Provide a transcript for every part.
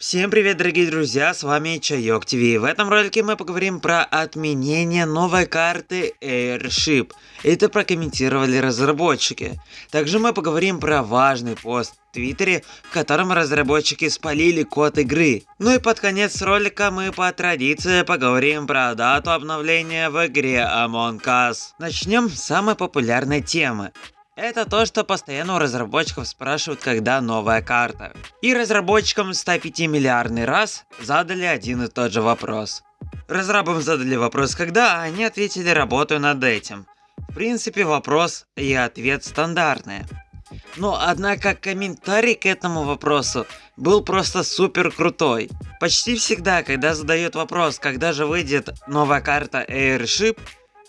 Всем привет, дорогие друзья, с вами Чайок ТВ. В этом ролике мы поговорим про отменение новой карты Airship. Это прокомментировали разработчики. Также мы поговорим про важный пост в Твиттере, в котором разработчики спалили код игры. Ну и под конец ролика мы по традиции поговорим про дату обновления в игре Among Us. Начнем с самой популярной темы. Это то, что постоянно у разработчиков спрашивают, когда новая карта. И разработчикам 105 миллиардный раз задали один и тот же вопрос. Разрабам задали вопрос когда, а они ответили работаю над этим. В принципе вопрос и ответ стандартные. Но однако комментарий к этому вопросу был просто супер крутой. Почти всегда, когда задают вопрос, когда же выйдет новая карта Airship,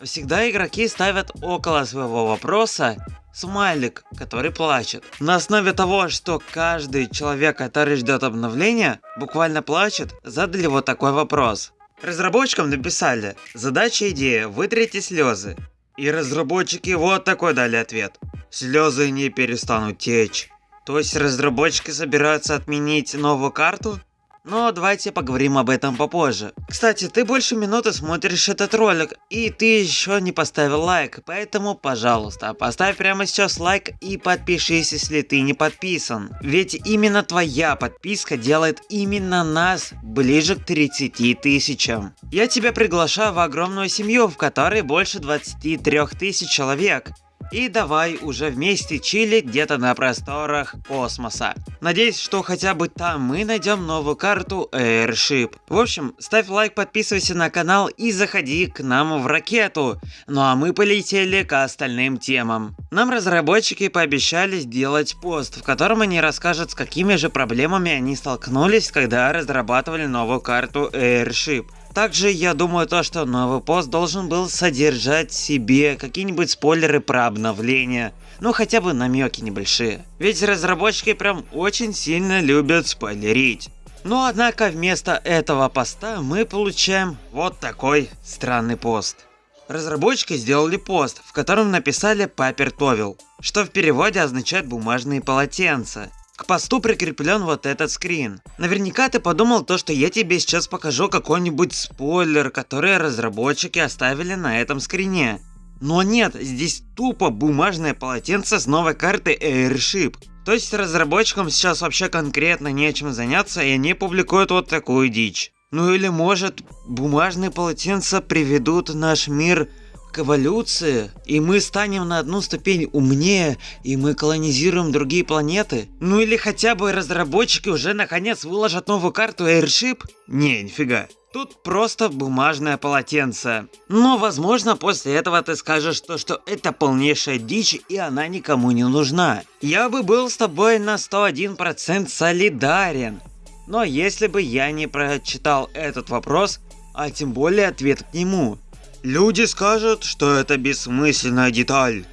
всегда игроки ставят около своего вопроса смайлик, который плачет. На основе того, что каждый человек, который ждет обновления, буквально плачет, задали вот такой вопрос. Разработчикам написали, задача идея, вытрите слезы. И разработчики вот такой дали ответ. Слезы не перестанут течь. То есть разработчики собираются отменить новую карту? Но давайте поговорим об этом попозже. Кстати, ты больше минуты смотришь этот ролик, и ты еще не поставил лайк, поэтому, пожалуйста, поставь прямо сейчас лайк и подпишись, если ты не подписан. Ведь именно твоя подписка делает именно нас ближе к 30 тысячам. Я тебя приглашаю в огромную семью, в которой больше 23 тысяч человек. И давай уже вместе чилить где-то на просторах космоса. Надеюсь, что хотя бы там мы найдем новую карту Airship. В общем, ставь лайк, подписывайся на канал и заходи к нам в ракету. Ну а мы полетели к остальным темам. Нам разработчики пообещали сделать пост, в котором они расскажут, с какими же проблемами они столкнулись, когда разрабатывали новую карту Airship. Также я думаю то, что новый пост должен был содержать в себе какие-нибудь спойлеры про обновление. Ну хотя бы намеки небольшие. Ведь разработчики прям очень сильно любят спойлерить. Но однако вместо этого поста мы получаем вот такой странный пост. Разработчики сделали пост, в котором написали «Папер Товил», что в переводе означает «бумажные полотенца». К посту прикреплен вот этот скрин. Наверняка ты подумал то, что я тебе сейчас покажу какой-нибудь спойлер, который разработчики оставили на этом скрине. Но нет, здесь тупо бумажное полотенце с новой карты Airship. То есть разработчикам сейчас вообще конкретно нечем заняться и они публикуют вот такую дичь. Ну или может бумажные полотенца приведут наш мир к эволюции, и мы станем на одну ступень умнее, и мы колонизируем другие планеты? Ну или хотя бы разработчики уже наконец выложат новую карту Airship? Не, нифига. Тут просто бумажное полотенце. Но возможно после этого ты скажешь то, что это полнейшая дичь и она никому не нужна. Я бы был с тобой на 101% солидарен. Но если бы я не прочитал этот вопрос, а тем более ответ к нему, Люди скажут, что это бессмысленная деталь.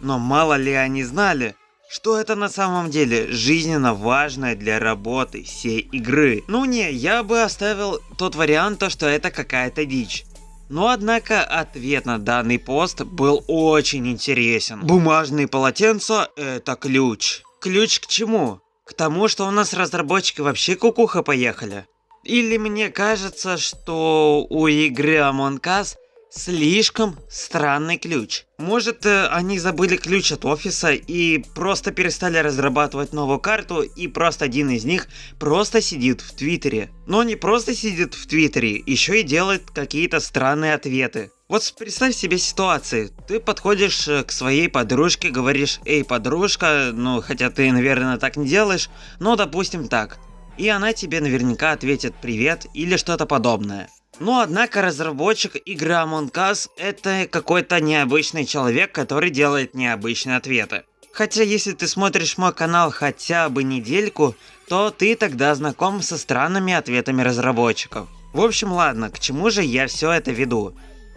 Но мало ли они знали, что это на самом деле жизненно важное для работы всей игры. Ну не, я бы оставил тот вариант, то, что это какая-то дичь. Но однако ответ на данный пост был очень интересен. Бумажные полотенца это ключ. Ключ к чему? К тому, что у нас разработчики вообще кукуха поехали. Или мне кажется, что у игры Among Us Слишком странный ключ. Может, э, они забыли ключ от офиса и просто перестали разрабатывать новую карту, и просто один из них просто сидит в Твиттере. Но не просто сидит в Твиттере, еще и делает какие-то странные ответы. Вот представь себе ситуацию. Ты подходишь э, к своей подружке, говоришь, эй, подружка, ну, хотя ты, наверное, так не делаешь, но допустим так. И она тебе наверняка ответит привет или что-то подобное. Но однако разработчик игры Among Us это какой-то необычный человек, который делает необычные ответы. Хотя если ты смотришь мой канал хотя бы недельку, то ты тогда знаком со странными ответами разработчиков. В общем ладно, к чему же я все это веду?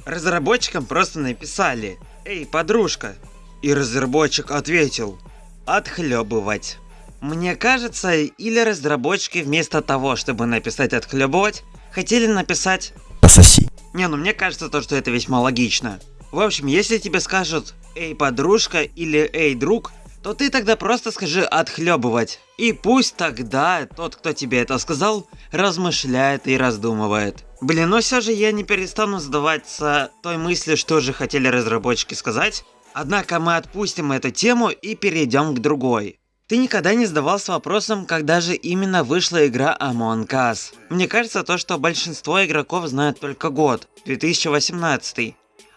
Разработчикам просто написали «Эй, подружка!» И разработчик ответил «Отхлебывать». Мне кажется, или разработчики вместо того, чтобы написать «отхлебывать», хотели написать «пососи». Не, ну мне кажется то, что это весьма логично. В общем, если тебе скажут «эй, подружка» или «эй, друг», то ты тогда просто скажи «отхлебывать». И пусть тогда тот, кто тебе это сказал, размышляет и раздумывает. Блин, но все же я не перестану задаваться той мыслью, что же хотели разработчики сказать. Однако мы отпустим эту тему и перейдем к другой. Ты никогда не задавался вопросом, когда же именно вышла игра Among Us? Мне кажется, то, что большинство игроков знают только год, 2018.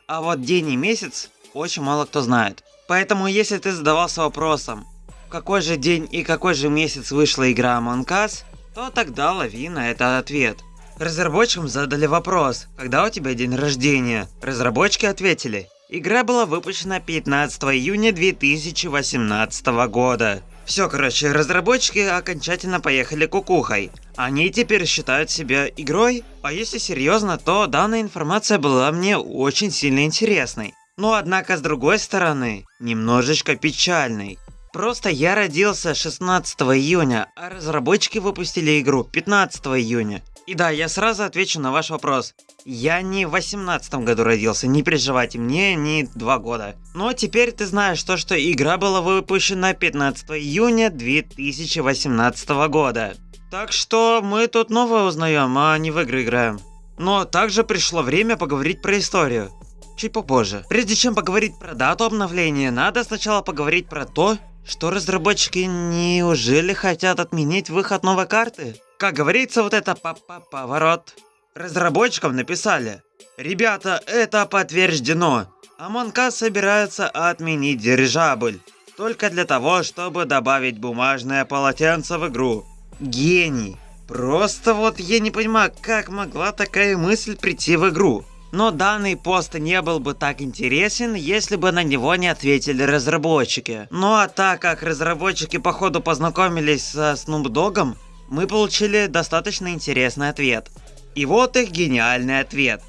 А вот день и месяц очень мало кто знает. Поэтому если ты задавался вопросом, какой же день и какой же месяц вышла игра Among Us, то тогда лови на это ответ. Разработчикам задали вопрос, когда у тебя день рождения. Разработчики ответили, игра была выпущена 15 июня 2018 года. Все, короче, разработчики окончательно поехали кукухой. Они теперь считают себя игрой? А если серьезно, то данная информация была мне очень сильно интересной. Но однако с другой стороны, немножечко печальный. Просто я родился 16 июня, а разработчики выпустили игру 15 июня. И да, я сразу отвечу на ваш вопрос. Я не в 18 году родился, не переживайте, мне не 2 года. Но теперь ты знаешь то, что игра была выпущена 15 июня 2018 года. Так что мы тут новое узнаем, а не в игры играем. Но также пришло время поговорить про историю чуть попозже. Прежде чем поговорить про дату обновления, надо сначала поговорить про то, что разработчики неужели хотят отменить выход новой карты? Как говорится, вот это папа поворот. Разработчикам написали. Ребята, это подтверждено. Us собирается отменить дирижабль. Только для того, чтобы добавить бумажное полотенце в игру. Гений. Просто вот я не понимаю, как могла такая мысль прийти в игру. Но данный пост не был бы так интересен, если бы на него не ответили разработчики. Ну а так как разработчики походу познакомились со Snoop Dogg, мы получили достаточно интересный ответ. И вот их гениальный ответ.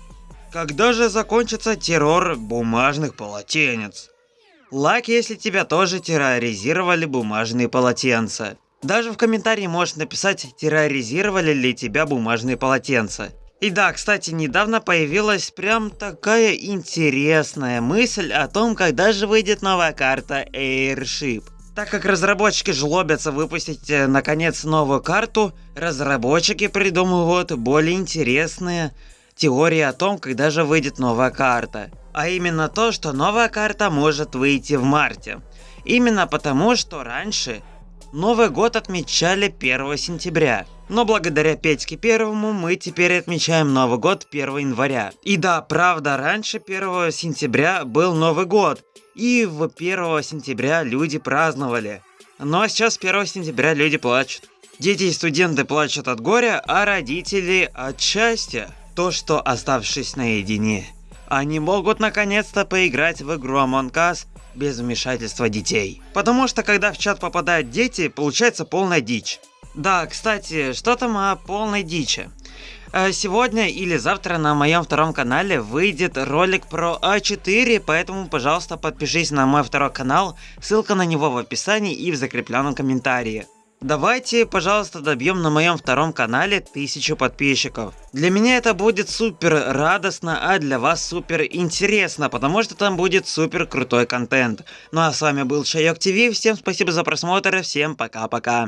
Когда же закончится террор бумажных полотенец? Лайк, если тебя тоже терроризировали бумажные полотенца. Даже в комментарии можешь написать, терроризировали ли тебя бумажные полотенца. И да, кстати, недавно появилась прям такая интересная мысль о том, когда же выйдет новая карта Airship. Так как разработчики жлобятся выпустить э, наконец новую карту, разработчики придумывают более интересные теории о том, когда же выйдет новая карта. А именно то, что новая карта может выйти в марте. Именно потому, что раньше Новый год отмечали 1 сентября. Но благодаря Петьке Первому мы теперь отмечаем Новый год 1 января. И да, правда, раньше 1 сентября был Новый год. И в 1 сентября люди праздновали. Но сейчас 1 сентября люди плачут. Дети и студенты плачут от горя, а родители от счастья. То, что оставшись наедине, они могут наконец-то поиграть в игру Among Us без вмешательства детей. Потому что когда в чат попадают дети, получается полная дичь. Да, кстати, что там о полной дичи? Э, сегодня или завтра на моем втором канале выйдет ролик про А4, поэтому, пожалуйста, подпишись на мой второй канал, ссылка на него в описании и в закрепленном комментарии. Давайте, пожалуйста, добьем на моем втором канале тысячу подписчиков. Для меня это будет супер радостно, а для вас супер интересно, потому что там будет супер крутой контент. Ну а с вами был Чайок ТВ, всем спасибо за просмотр, всем пока-пока.